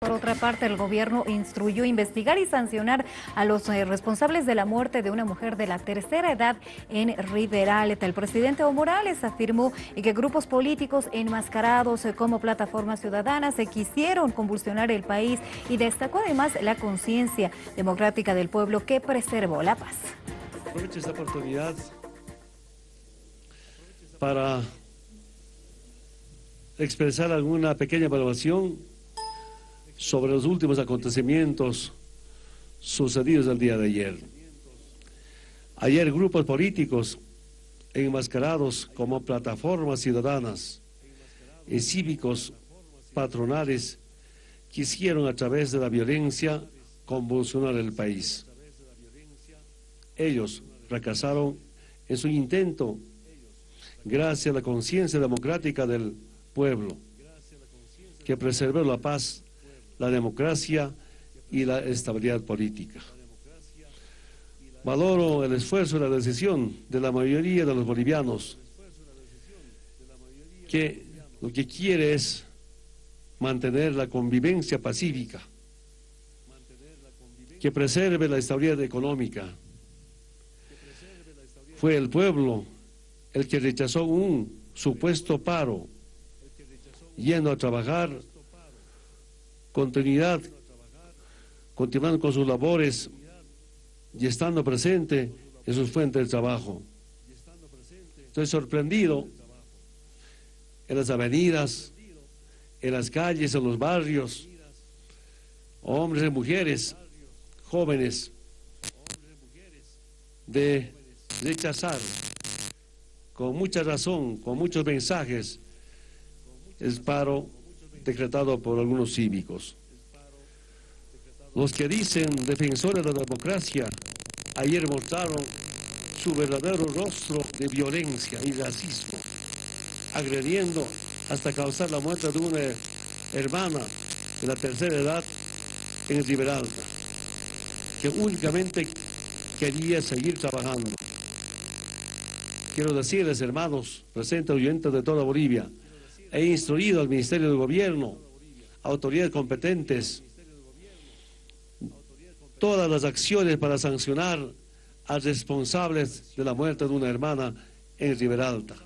Por otra parte, el gobierno instruyó investigar y sancionar a los eh, responsables de la muerte de una mujer de la tercera edad en Riberalta. El presidente Evo Morales afirmó que grupos políticos enmascarados eh, como plataformas ciudadanas se quisieron convulsionar el país y destacó además la conciencia democrática del pueblo que preservó la paz. Aprovecho esta oportunidad para expresar alguna pequeña evaluación sobre los últimos acontecimientos sucedidos el día de ayer. Ayer grupos políticos enmascarados como plataformas ciudadanas y cívicos patronales quisieron a través de la violencia convulsionar el país. Ellos fracasaron en su intento gracias a la conciencia democrática del pueblo que preservó la paz la democracia y la estabilidad política. Valoro el esfuerzo y la decisión de la mayoría de los bolivianos que lo que quiere es mantener la convivencia pacífica, que preserve la estabilidad económica. Fue el pueblo el que rechazó un supuesto paro, yendo a trabajar continuidad, continuando con sus labores y estando presente en sus fuentes de trabajo. Estoy sorprendido en las avenidas, en las calles, en los barrios, hombres y mujeres, jóvenes, de rechazar con mucha razón, con muchos mensajes, el paro decretado por algunos cívicos. Los que dicen defensores de la democracia ayer mostraron su verdadero rostro de violencia y racismo, agrediendo hasta causar la muerte de una hermana de la tercera edad en Riberalta, que únicamente quería seguir trabajando. Quiero decirles, hermanos, presentes oyentes de toda Bolivia, He instruido al Ministerio de Gobierno, autoridades competentes, todas las acciones para sancionar a responsables de la muerte de una hermana en Riberalta.